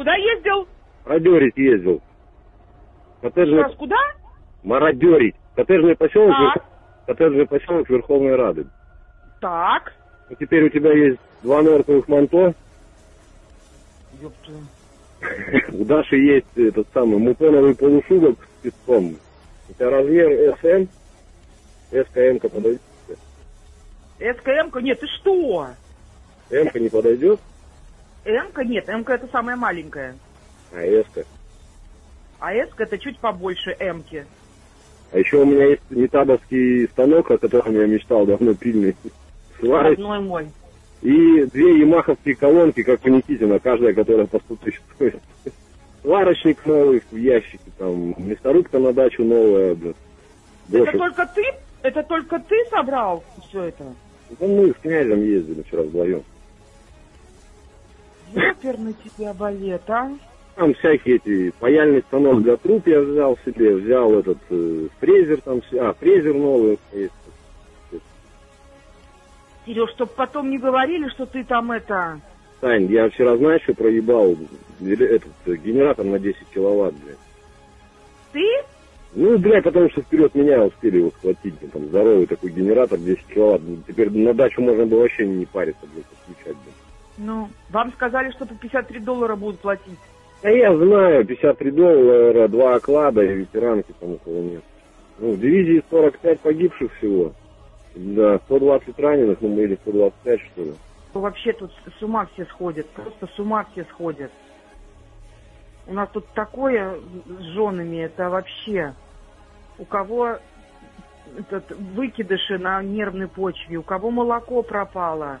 Куда ездил? Мародерить ездил. Коттеджный... Раз куда? Мародерить. Коттеджный поселок, Так. Коттеджный поселок Верховной Рады. Так. Ну, теперь у тебя есть два норковых манто, Ёпта. у Даши есть этот самый мутоновый полушубок с песком. У тебя размер СМ, СКМ-ка подойдет? СКМ-ка, нет, ты что? М-ка не подойдет, М-ка нет, М-ка это самая маленькая. а С-ка. А С-ка это чуть побольше М-ки. А еще у меня есть метабовский станок, о котором я мечтал давно пильный. Сварочный. Родной мой. И две ямаховские колонки, как у Никитина, каждая, которая по 100 тысяч стоит. Сварочник новый в ящике, там, мясорубка на дачу новая, блин. Это только ты? Это только ты собрал все это? Да мы с князем ездили вчера вдвоем. Ёперный тебя балет, а? Там всякие эти, паяльный станок для труб я взял себе, взял этот э, фрезер там, а, фрезер новый есть. Сереж, чтоб потом не говорили, что ты там это... Сань, я вчера, знаешь, что проебал этот э, генератор на 10 киловатт, блядь. Ты? Ну, блядь, потому что вперед меня успели его схватить, там, здоровый такой генератор 10 киловатт. Теперь на дачу можно было вообще не париться, блядь, подключать, блядь. Ну, вам сказали, что по 53 доллара будут платить. Да я знаю, 53 доллара, два оклада и ветеранки там около нет. Ну, в дивизии 45 погибших всего. Да, 120 раненых, ну, мы или 125, что ли. Вообще тут с ума все сходят, просто с ума все сходят. У нас тут такое с женами, это вообще... У кого этот, выкидыши на нервной почве, у кого молоко пропало,